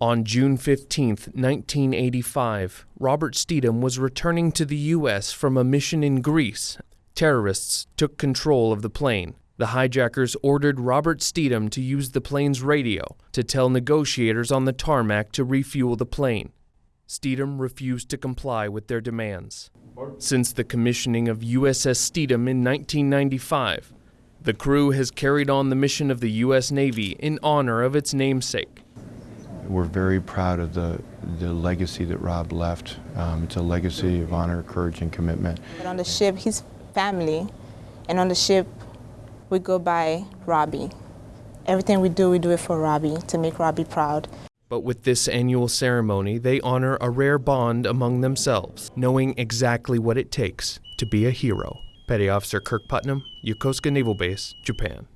On June 15, 1985, Robert Stethem was returning to the U.S. from a mission in Greece. Terrorists took control of the plane. The hijackers ordered Robert Stethem to use the plane's radio to tell negotiators on the tarmac to refuel the plane. Stethem refused to comply with their demands. Since the commissioning of USS Stethem in 1995, the crew has carried on the mission of the U.S. Navy in honor of its namesake. We're very proud of the, the legacy that Rob left. Um, it's a legacy of honor, courage, and commitment. But on the ship, he's family, and on the ship, we go by Robbie. Everything we do, we do it for Robbie, to make Robbie proud. But with this annual ceremony, they honor a rare bond among themselves, knowing exactly what it takes to be a hero. Petty Officer Kirk Putnam, Yokosuka Naval Base, Japan.